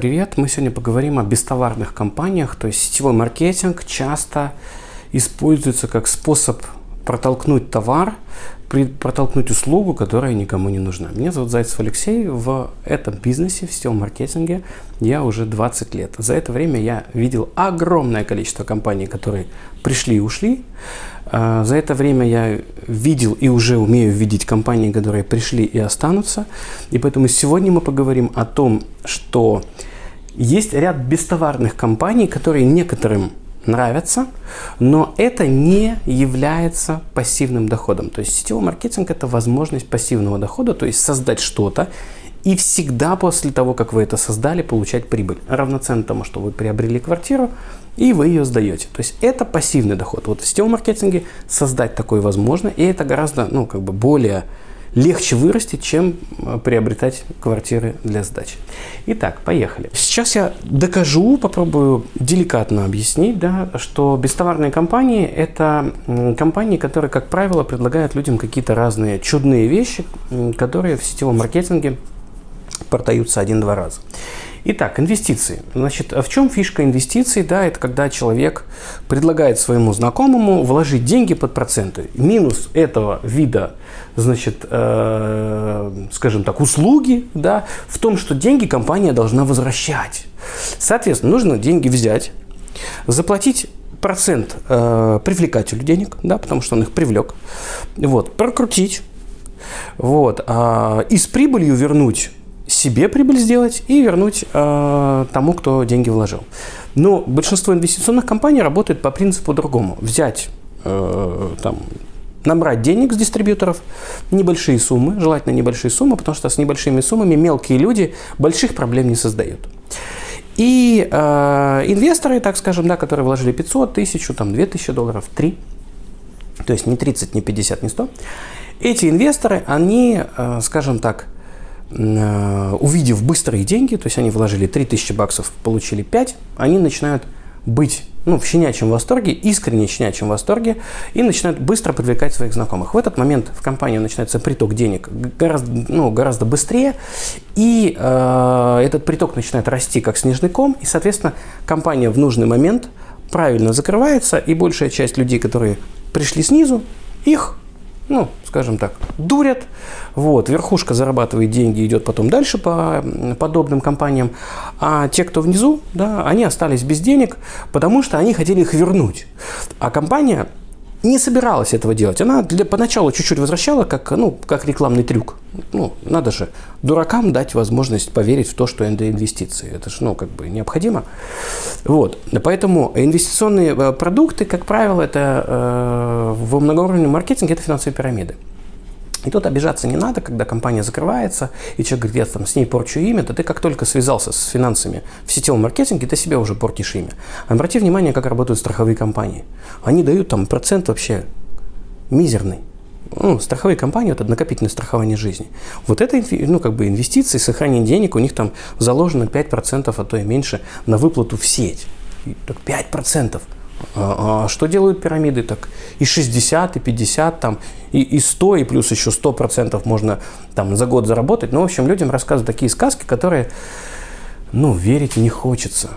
привет! Мы сегодня поговорим о бестоварных компаниях. То есть сетевой маркетинг часто используется как способ протолкнуть товар, протолкнуть услугу, которая никому не нужна. Меня зовут Зайцев Алексей. В этом бизнесе, в сетевом маркетинге я уже 20 лет. За это время я видел огромное количество компаний, которые пришли и ушли. А, за это время я видел и уже умею видеть компании, которые пришли и останутся. И поэтому сегодня мы поговорим о том, что есть ряд бестоварных компаний, которые некоторым нравятся, но это не является пассивным доходом. То есть сетевой маркетинг – это возможность пассивного дохода, то есть создать что-то и всегда после того, как вы это создали, получать прибыль. Равноценно тому, что вы приобрели квартиру, и вы ее сдаете. То есть это пассивный доход. Вот в сетевом маркетинге создать такое возможно, и это гораздо, ну, как бы более легче вырастить, чем э, приобретать квартиры для сдачи. Итак, поехали. Сейчас я докажу, попробую деликатно объяснить, да, что бестоварные компании – это компании, которые, как правило, предлагают людям какие-то разные чудные вещи, которые в сетевом маркетинге продаются один-два раза. Итак, инвестиции. Значит, в чем фишка инвестиций? Да, это когда человек предлагает своему знакомому вложить деньги под проценты. Минус этого вида, значит, э, скажем так, услуги, да, в том, что деньги компания должна возвращать. Соответственно, нужно деньги взять, заплатить процент э, привлекателю денег, да, потому что он их привлек, вот, прокрутить, вот, э, и с прибылью вернуть себе прибыль сделать и вернуть э, тому, кто деньги вложил. Но большинство инвестиционных компаний работает по принципу другому. Взять, э, там, набрать денег с дистрибьюторов, небольшие суммы, желательно небольшие суммы, потому что с небольшими суммами мелкие люди больших проблем не создают. И э, инвесторы, так скажем, да, которые вложили 500, 1000, там, 2000 долларов, 3, то есть не 30, не 50, не 100, эти инвесторы, они, э, скажем так, увидев быстрые деньги, то есть они вложили 3000 баксов, получили 5, они начинают быть ну, в щенячьем восторге, искренне щенячьем восторге, и начинают быстро привлекать своих знакомых. В этот момент в компанию начинается приток денег гораздо, ну, гораздо быстрее, и э, этот приток начинает расти как снежный ком, и, соответственно, компания в нужный момент правильно закрывается, и большая часть людей, которые пришли снизу, их ну, скажем так, дурят. Вот, верхушка зарабатывает деньги, идет потом дальше по подобным компаниям. А те, кто внизу, да, они остались без денег, потому что они хотели их вернуть. А компания не собиралась этого делать. Она для, поначалу чуть-чуть возвращала, как, ну, как рекламный трюк. Ну, надо же дуракам дать возможность поверить в то, что это инвестиции. Это же, ну, как бы необходимо. Вот. Поэтому инвестиционные э, продукты, как правило, это э, в многоуровневом маркетинге это финансовые пирамиды. И тут обижаться не надо, когда компания закрывается, и человек говорит, я там с ней порчу имя, то ты как только связался с финансами в сетевом маркетинге, ты себе уже портишь имя. Обрати внимание, как работают страховые компании. Они дают там процент вообще мизерный. Ну, страховые компании, это накопительное страхование жизни. Вот это ну, как бы инвестиции, сохранение денег, у них там заложено 5%, а то и меньше на выплату в сеть. Так 5%. А, а что делают пирамиды? Так и 60, и 50, там, и, и 100, и плюс еще 100% можно там, за год заработать. Ну, в общем, людям рассказывают такие сказки, которые, ну, верить не хочется.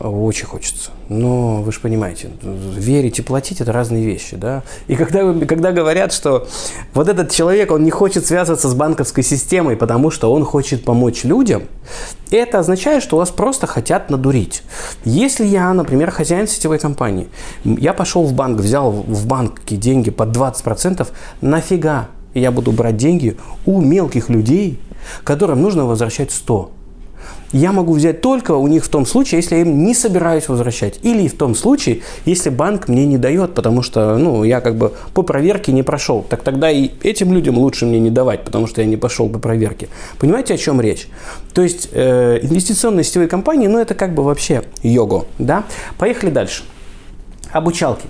Очень хочется. Но вы же понимаете, верить и платить – это разные вещи. Да? И когда, когда говорят, что вот этот человек, он не хочет связываться с банковской системой, потому что он хочет помочь людям, это означает, что вас просто хотят надурить. Если я, например, хозяин сетевой компании, я пошел в банк, взял в банке деньги под 20%, нафига я буду брать деньги у мелких людей, которым нужно возвращать 100%? Я могу взять только у них в том случае, если я им не собираюсь возвращать. Или в том случае, если банк мне не дает, потому что ну, я как бы по проверке не прошел. Так тогда и этим людям лучше мне не давать, потому что я не пошел по проверке. Понимаете, о чем речь? То есть э, инвестиционные сетевые компании, ну это как бы вообще його. Да? Поехали дальше. Обучалки.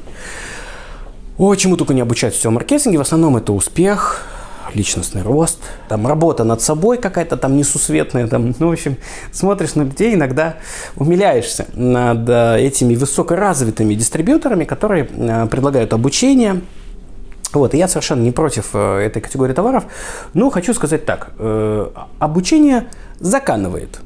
О, чему только не обучают в сетевом маркетинге. В основном это успех, личностный рост, там работа над собой какая-то там несусветная, там, ну, в общем, смотришь на людей, иногда умиляешься над э, этими высокоразвитыми дистрибьюторами, которые э, предлагают обучение, вот, и я совершенно не против э, этой категории товаров, но хочу сказать так, обучение заканывает.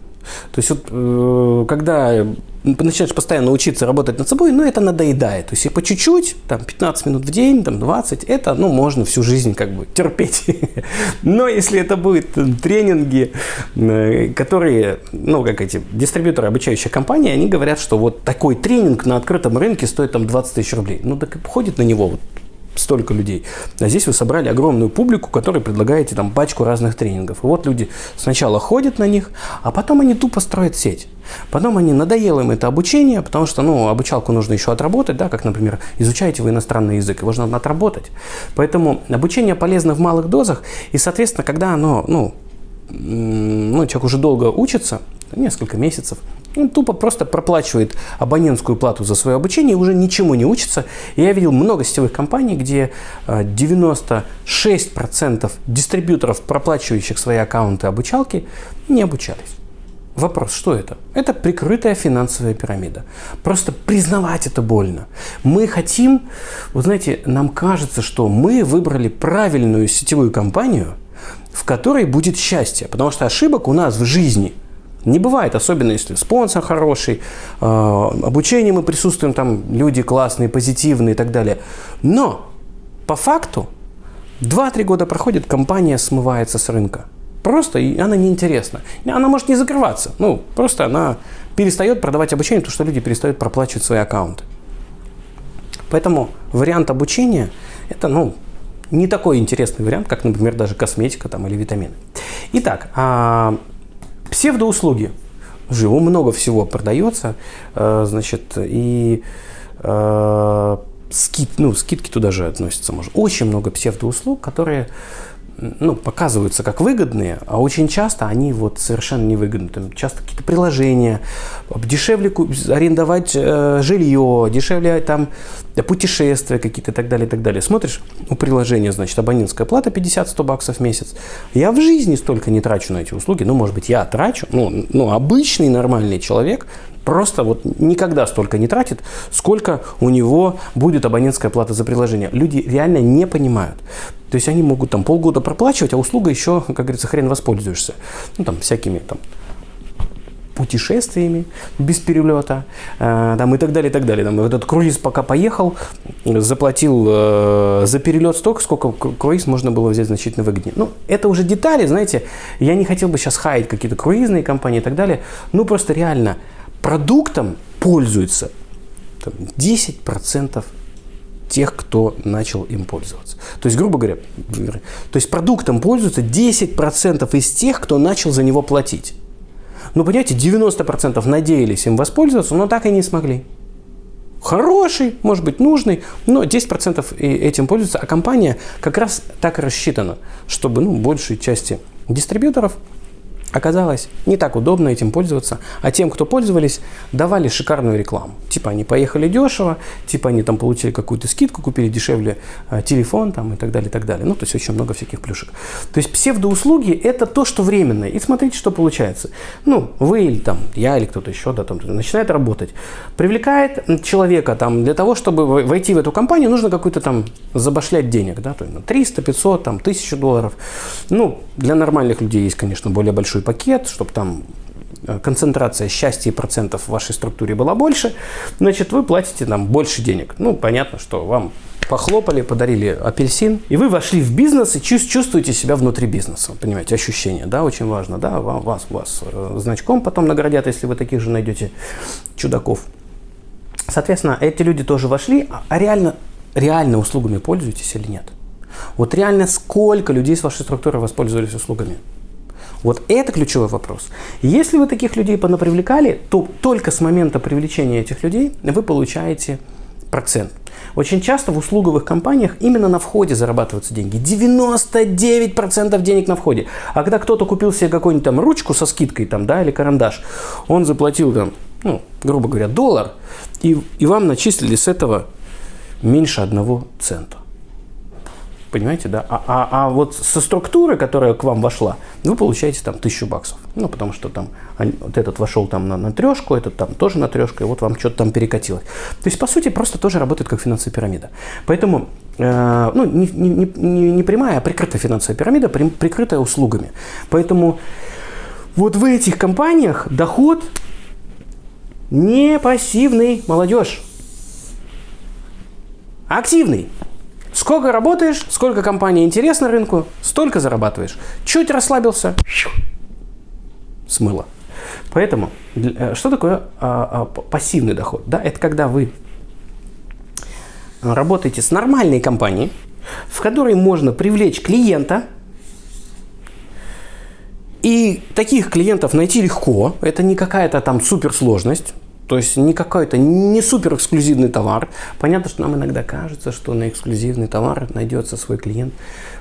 То есть вот когда начинаешь постоянно учиться работать над собой, ну, это надоедает. То есть и по чуть-чуть, там, 15 минут в день, там, 20, это, ну, можно всю жизнь как бы терпеть. Но если это будут тренинги, э, которые, ну, как эти дистрибьюторы, обучающие компании, они говорят, что вот такой тренинг на открытом рынке стоит там 20 тысяч рублей. Ну, так ходит на него вот столько людей. А здесь вы собрали огромную публику, которой предлагаете там пачку разных тренингов. И вот люди сначала ходят на них, а потом они тупо строят сеть. Потом они надоело им это обучение, потому что, ну, обучалку нужно еще отработать, да, как, например, изучаете вы иностранный язык, его же надо отработать. Поэтому обучение полезно в малых дозах, и, соответственно, когда оно, ну, ну, человек уже долго учится, несколько месяцев, он тупо просто проплачивает абонентскую плату за свое обучение и уже ничему не учится. И я видел много сетевых компаний, где 96% э, дистрибьюторов, проплачивающих свои аккаунты обучалки, не обучались. Вопрос, что это? Это прикрытая финансовая пирамида. Просто признавать это больно. Мы хотим, вы знаете, нам кажется, что мы выбрали правильную сетевую компанию, в которой будет счастье. Потому что ошибок у нас в жизни – не бывает, особенно если спонсор хороший, э, обучение мы присутствуем, там люди классные, позитивные и так далее. Но по факту 2-3 года проходит, компания смывается с рынка. Просто и она неинтересна. Она может не закрываться. Ну, просто она перестает продавать обучение, потому что люди перестают проплачивать свои аккаунты. Поэтому вариант обучения – это, ну, не такой интересный вариант, как, например, даже косметика там, или витамины. Итак, а, Псевдоуслуги. Живо много всего продается, э, значит, и э, скид, ну, скидки туда же относятся. Может. Очень много псевдоуслуг, которые ну, показываются как выгодные, а очень часто они вот совершенно невыгодны. Там часто какие-то приложения, дешевле арендовать э, жилье, дешевле там путешествия какие-то и так далее, и так далее. Смотришь, у приложения, значит, абонентская плата 50-100 баксов в месяц. Я в жизни столько не трачу на эти услуги. Ну, может быть, я трачу, ну, ну обычный нормальный человек просто вот никогда столько не тратит, сколько у него будет абонентская плата за приложение. Люди реально не понимают. То есть они могут там полгода проплачивать, а услуга еще, как говорится, хрен воспользуешься. Ну, там, всякими там путешествиями без перелета, э, там, и так далее, и так далее. Там, этот круиз пока поехал, заплатил э, за перелет столько, сколько круиз можно было взять значительно выгоднее. Ну, это уже детали, знаете, я не хотел бы сейчас хаять какие-то круизные компании и так далее, ну, просто реально – продуктом пользуется 10% тех, кто начал им пользоваться. То есть, грубо говоря, то есть продуктом пользуются 10% из тех, кто начал за него платить. Ну, понимаете, 90% надеялись им воспользоваться, но так и не смогли. Хороший, может быть, нужный, но 10% этим пользуются, а компания как раз так рассчитана, чтобы ну, большей части дистрибьюторов Оказалось, не так удобно этим пользоваться, а тем, кто пользовались, давали шикарную рекламу. Типа они поехали дешево, типа они там получили какую-то скидку, купили дешевле э, телефон там, и так далее, и так далее. Ну, то есть очень много всяких плюшек. То есть псевдоуслуги – это то, что временное. И смотрите, что получается. Ну, вы или там, я или кто-то еще, да, там, начинает работать. Привлекает человека там для того, чтобы войти в эту компанию, нужно какую-то там забашлять денег, да, то есть 300, 500, там, 1000 долларов. Ну, для нормальных людей есть, конечно, более большой большой пакет, чтобы там э, концентрация счастья и процентов в вашей структуре была больше, значит, вы платите нам больше денег. Ну, понятно, что вам похлопали, подарили апельсин, и вы вошли в бизнес и чувствуете себя внутри бизнеса. Понимаете, ощущение, да, очень важно, да, вас, вас э, значком потом наградят, если вы таких же найдете чудаков. Соответственно, эти люди тоже вошли, а, а реально, реально услугами пользуетесь или нет? Вот реально сколько людей с вашей структуры воспользовались услугами? Вот это ключевой вопрос. Если вы таких людей понапривлекали, то только с момента привлечения этих людей вы получаете процент. Очень часто в услуговых компаниях именно на входе зарабатываются деньги. 99% денег на входе. А когда кто-то купил себе какую-нибудь там ручку со скидкой там, да, или карандаш, он заплатил там, ну, грубо говоря, доллар, и, и вам начислили с этого меньше одного цента. Понимаете, да? А, а, а вот со структуры, которая к вам вошла, вы получаете там тысячу баксов. Ну, потому что там вот этот вошел там на, на трешку, этот там тоже на трешку, и вот вам что-то там перекатилось. То есть, по сути, просто тоже работает как финансовая пирамида. Поэтому, э, ну, не, не, не, не прямая, а прикрытая финансовая пирамида, при, прикрытая услугами. Поэтому Вот в этих компаниях доход не пассивный, молодежь. Активный. Сколько работаешь, сколько компания интересна рынку, столько зарабатываешь. Чуть расслабился, смыло. Поэтому, э, что такое а, а, пассивный доход? Да, это когда вы работаете с нормальной компанией, в которой можно привлечь клиента, и таких клиентов найти легко, это не какая-то там суперсложность. То есть не какой-то не супер эксклюзивный товар. Понятно, что нам иногда кажется, что на эксклюзивный товар найдется свой клиент.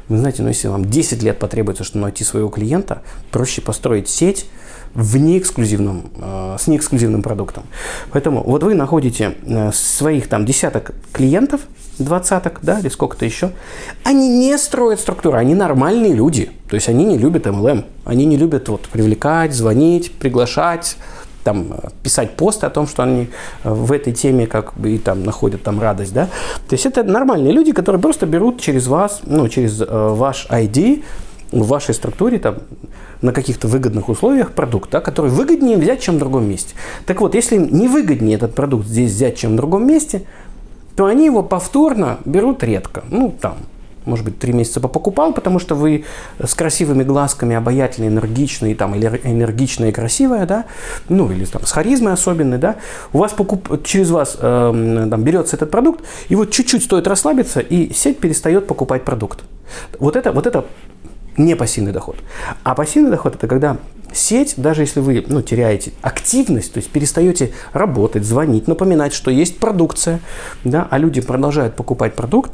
Вы знаете, ну если вам 10 лет потребуется, чтобы найти своего клиента, проще построить сеть в неэксклюзивном, э, с неэксклюзивным продуктом. Поэтому вот вы находите э, своих там десяток клиентов, двадцаток, да, или сколько-то еще. Они не строят структуру, они нормальные люди. То есть они не любят MLM, они не любят вот привлекать, звонить, приглашать, там, писать посты о том, что они э, в этой теме как бы и там находят там радость, да. То есть это нормальные люди, которые просто берут через вас, ну, через э, ваш ID в вашей структуре там на каких-то выгодных условиях продукт, да, который выгоднее взять, чем в другом месте. Так вот, если не выгоднее этот продукт здесь взять, чем в другом месте, то они его повторно берут редко. Ну, там, может быть, три месяца попокупал, потому что вы с красивыми глазками, обаятельные, энергичные, там, или энергичная и красивая, да, ну, или там с харизмой особенной, да, у вас покуп... через вас э, там, берется этот продукт, и вот чуть-чуть стоит расслабиться, и сеть перестает покупать продукт. Вот это, вот это не пассивный доход. А пассивный доход – это когда сеть, даже если вы ну, теряете активность, то есть перестаете работать, звонить, напоминать, что есть продукция, да, а люди продолжают покупать продукт,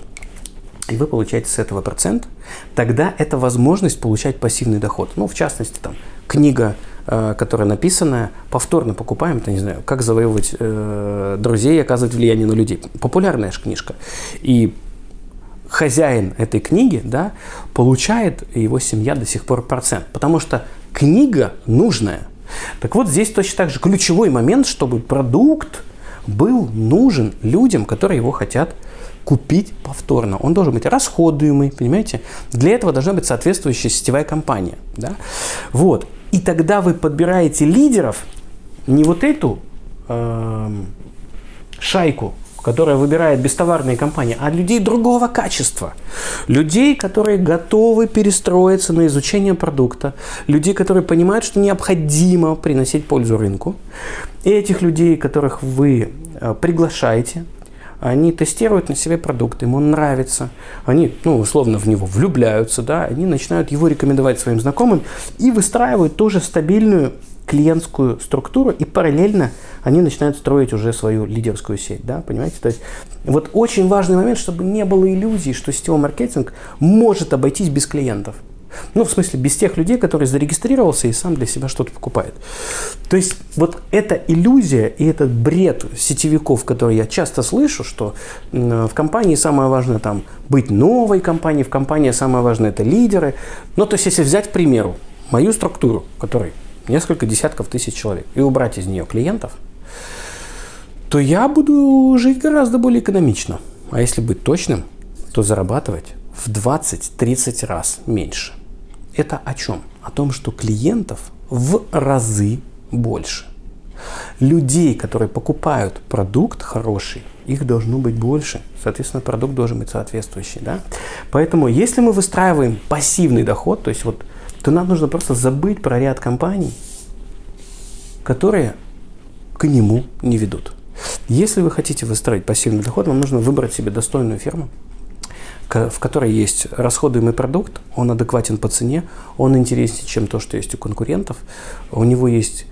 и вы получаете с этого процент, тогда это возможность получать пассивный доход. Ну, в частности, там, книга, э, которая написана, повторно покупаем, это не знаю, как завоевывать э, друзей и оказывать влияние на людей. Популярная же книжка. И хозяин этой книги, да, получает его семья до сих пор процент. Потому что книга нужная. Так вот, здесь точно так же ключевой момент, чтобы продукт был нужен людям, которые его хотят купить повторно. Он должен быть расходуемый, понимаете? Для этого должна быть соответствующая сетевая компания. Да? Вот. И тогда вы подбираете лидеров, не вот эту э, шайку, которая выбирает бестоварные компании, а людей другого качества. Людей, которые готовы перестроиться на изучение продукта, людей, которые понимают, что необходимо приносить пользу рынку. И этих людей, которых вы э, приглашаете, они тестируют на себе продукт, им он нравится, они, ну, условно, в него влюбляются, да, они начинают его рекомендовать своим знакомым и выстраивают тоже стабильную клиентскую структуру, и параллельно они начинают строить уже свою лидерскую сеть, да, понимаете? То есть вот очень важный момент, чтобы не было иллюзий, что сетевой маркетинг может обойтись без клиентов. Ну, в смысле, без тех людей, которые зарегистрировался и сам для себя что-то покупает. То есть вот эта иллюзия и этот бред сетевиков, который я часто слышу, что в компании самое важное там быть новой компанией, в компании самое важное это лидеры. Ну, то есть если взять, к примеру, мою структуру, которой несколько десятков тысяч человек, и убрать из нее клиентов, то я буду жить гораздо более экономично. А если быть точным, то зарабатывать в 20-30 раз меньше. Это о чем? О том, что клиентов в разы больше. Людей, которые покупают продукт хороший, их должно быть больше. Соответственно, продукт должен быть соответствующий. Да? Поэтому, если мы выстраиваем пассивный доход, то есть вот, то нам нужно просто забыть про ряд компаний, которые к нему не ведут. Если вы хотите выстроить пассивный доход, вам нужно выбрать себе достойную фирму, в которой есть расходуемый продукт, он адекватен по цене, он интереснее, чем то, что есть у конкурентов, у него есть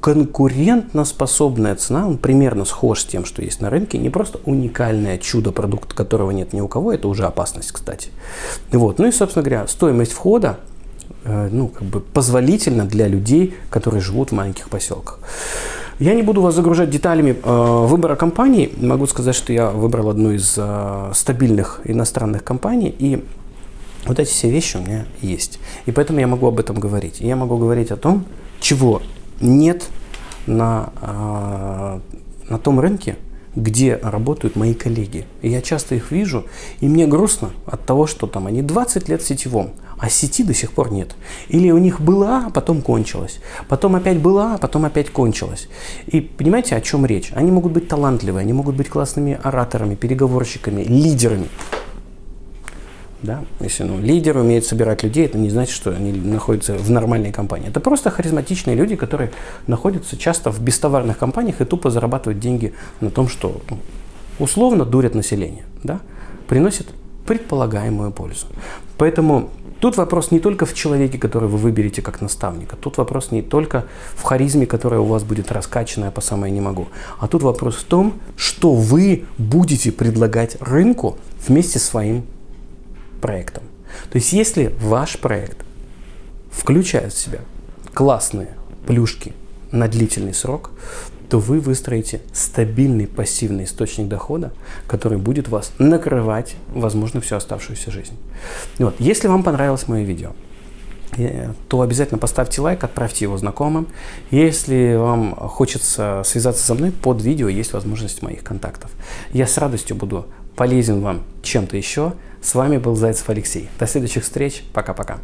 конкурентоспособная цена, он примерно схож с тем, что есть на рынке, не просто уникальное чудо, продукт которого нет ни у кого, это уже опасность, кстати. Вот. Ну и, собственно говоря, стоимость входа э, ну, как бы позволительна для людей, которые живут в маленьких поселках. Я не буду вас загружать деталями э, выбора компаний. Могу сказать, что я выбрал одну из э, стабильных иностранных компаний. И вот эти все вещи у меня есть. И поэтому я могу об этом говорить. Я могу говорить о том, чего нет на, э, на том рынке, где работают мои коллеги. И я часто их вижу, и мне грустно от того, что там они 20 лет в сетевом, а сети до сих пор нет. Или у них была, а потом кончилась. Потом опять была, а потом опять кончилась. И понимаете, о чем речь? Они могут быть талантливые, они могут быть классными ораторами, переговорщиками, лидерами. Да? Если ну, лидер умеет собирать людей, это не значит, что они находятся в нормальной компании. Это просто харизматичные люди, которые находятся часто в бестоварных компаниях и тупо зарабатывают деньги на том, что ну, условно дурят население. Да? Приносят предполагаемую пользу. Поэтому тут вопрос не только в человеке, который вы выберете как наставника. Тут вопрос не только в харизме, которая у вас будет раскачанная по самое не могу. А тут вопрос в том, что вы будете предлагать рынку вместе с своим проектом. То есть если ваш проект включает в себя классные плюшки на длительный срок, то вы выстроите стабильный пассивный источник дохода, который будет вас накрывать, возможно, всю оставшуюся жизнь. Вот. Если вам понравилось мое видео, э, то обязательно поставьте лайк, отправьте его знакомым. Если вам хочется связаться со мной, под видео есть возможность моих контактов. Я с радостью буду полезен вам чем-то еще. С вами был Зайцев Алексей. До следующих встреч. Пока-пока.